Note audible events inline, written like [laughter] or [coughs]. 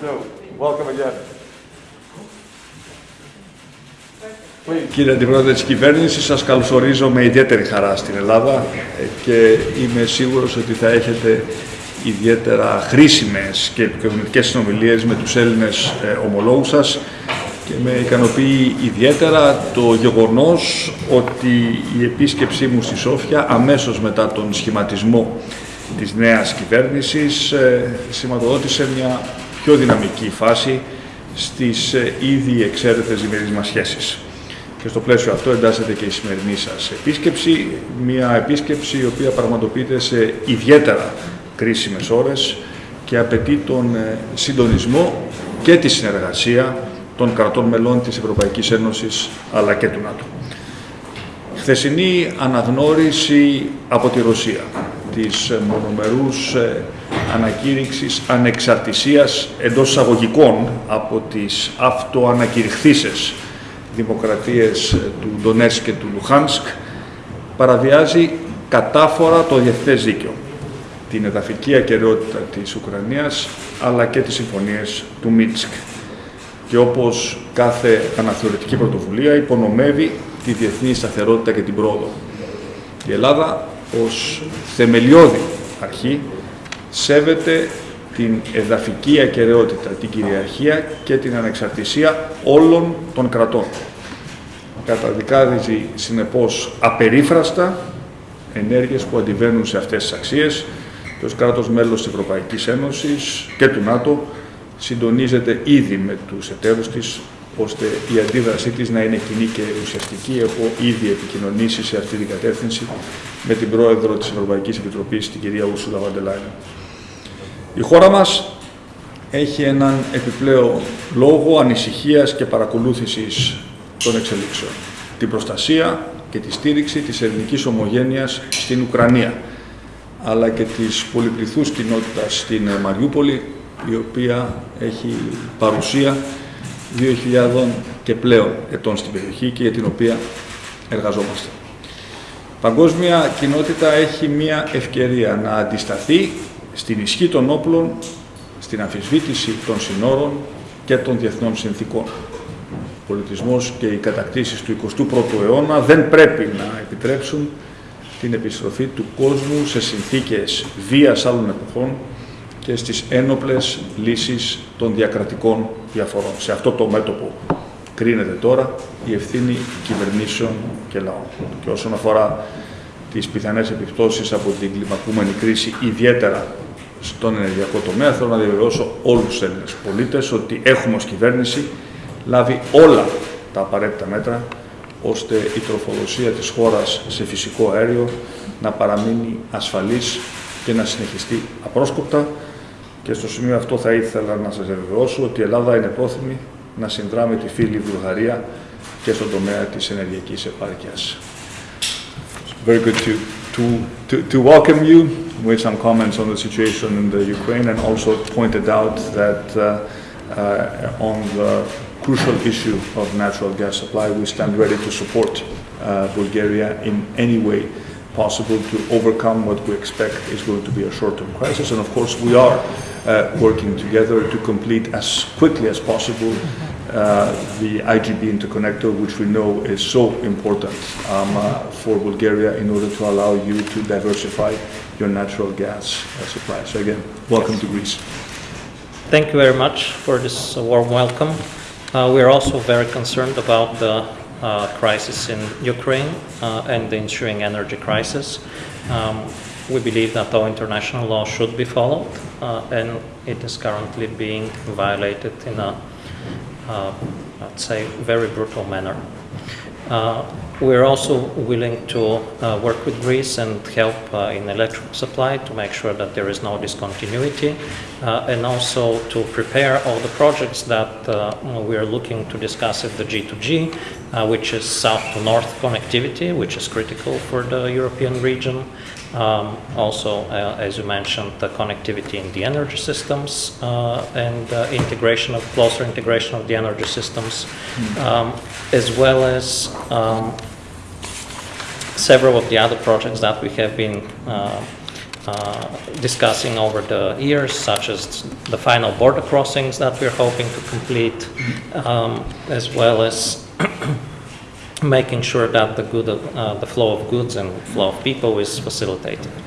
So, welcome again. Κύριε Αντιπρόεδρε της Κυβέρνησης, σας καλωσορίζω με ιδιαίτερη χαρά στην Ελλάδα ε, και είμαι σίγουρος ότι θα έχετε ιδιαίτερα χρήσιμες και επικοινωνικές συνομιλίες με τους Έλληνες ε, ομολόγους σας και με ικανοποιεί ιδιαίτερα το γεγονός ότι η επίσκεψή μου στη Σόφια αμέσως μετά τον σχηματισμό της νέας κυβέρνησης ε, σηματοδότησε μια πιο δυναμική φάση στις ήδη εξαίρετες διμερείς μας σχέσεις. Και στο πλαίσιο αυτό εντάσσεται και η σημερινή σας επίσκεψη, μια επίσκεψη η οποία πραγματοποιείται σε ιδιαίτερα κρίσιμες ώρες και απαιτεί τον ε, συντονισμό και τη συνεργασία των κρατών μελών της Ευρωπαϊκής Ένωσης αλλά και του ΝΑΤΟ. Χθεσινή αναγνώριση από τη Ρωσία της μονομερούς ε, ανακήρυξης ανεξαρτησίας εντός εισαγωγικών από τις αυτοανακηρυχθήσεις δημοκρατίες του Ντονέτσκ και του Λουχάνσκ παραβιάζει κατάφορα το διεθνές δίκαιο, την εδαφική ακαιρεότητα της Ουκρανίας αλλά και τις συμφωνίες του Μίτσκ και όπως κάθε αναθεωρητική πρωτοβουλία υπονομεύει τη διεθνή σταθερότητα και την πρόοδο. Η Ελλάδα ως θεμελιώδη αρχή σέβεται την εδαφική ακαιρεότητα, την κυριαρχία και την ανεξαρτησία όλων των κρατών. Καταδικάζει συνεπώς απερίφραστα ενέργειες που αντιβαίνουν σε αυτές τις αξίες και ως κράτος μέλος της Ευρωπαϊκής Ένωσης και του ΝΑΤΟ συντονίζεται ήδη με τους εταίρους της ώστε η αντίδρασή της να είναι κοινή και ουσιαστική. Έχω ήδη επικοινωνήσει σε αυτή την κατεύθυνση με την πρόεδρο της Ευρωπαϊκής Επιτροπής, την κυρία Ούσουλα Βαντελάινεν. Η χώρα μας έχει έναν επιπλέον λόγο ανησυχίας και παρακολούθησης των εξελίξεων. Την προστασία και τη στήριξη της ελληνικής ομογένειας στην Ουκρανία, αλλά και της πολυπληθούς κοινότητας στην Μαριούπολη, η οποία έχει παρουσία 2.000 και πλέον ετών στην περιοχή και για την οποία εργαζόμαστε. Η παγκόσμια κοινότητα έχει μία ευκαιρία να αντισταθεί στην ισχύ των όπλων, στην αμφισβήτηση των συνόρων και των διεθνών συνθήκων. Ο πολιτισμός και οι κατακτήσεις του 21ου αιώνα δεν πρέπει να επιτρέψουν την επιστροφή του κόσμου σε συνθήκες βίας άλλων εποχών και στις ένοπλες λύσεις των διακρατικών διαφορών. Σε αυτό το μέτωπο κρίνεται τώρα η ευθύνη κυβερνήσεων και λαών. Και όσον αφορά τις πιθανές επιπτώσεις από την κλιμακούμενη κρίση, ιδιαίτερα στον ενεργειακό τομέα, θέλω να διαβεβαιώσω όλους τους Έλληνες πολίτες ότι έχουμε ως κυβέρνηση λάβει όλα τα απαραίτητα μέτρα ώστε η τροφοδοσία της χώρας σε φυσικό αέριο να παραμείνει ασφαλής και να συνεχιστεί απρόσκοπτα και στο σημείο αυτό θα ήθελα να σας διαβεβαιώσω ότι η Ελλάδα είναι πρόθυμη να συνδράμει τη φίλη Βουλγαρία και στον τομέα της ενεργειακής επάρκειας. Very good to, to, to, to welcome you with some comments on the situation in the Ukraine and also pointed out that uh, uh, on the crucial issue of natural gas supply, we stand ready to support uh, Bulgaria in any way possible to overcome what we expect is going to be a short-term crisis. And of course, we are uh, working together to complete as quickly as possible uh, the IGB interconnector, which we know is so important um, uh, for Bulgaria in order to allow you to diversify your natural gas uh, supply. So again, welcome to Greece. Thank you very much for this warm welcome. Uh, we are also very concerned about the crisis in Ukraine uh, and the ensuing energy crisis. Um, we believe that all international law should be followed, uh, and it is currently being violated in a, uh, I'd say, very brutal manner. We're also willing to uh, work with Greece and help uh, in electric supply to make sure that there is no discontinuity uh, and also to prepare all the projects that uh, we are looking to discuss at the G2G, uh, which is south to north connectivity, which is critical for the European region. Um, also, uh, as you mentioned, the connectivity in the energy systems uh, and uh, integration of closer integration of the energy systems, um, as well as um, several of the other projects that we have been uh, uh, discussing over the years, such as the final border crossings that we're hoping to complete, um, as well as [coughs] making sure that the good, uh, the flow of goods and flow of people is facilitated.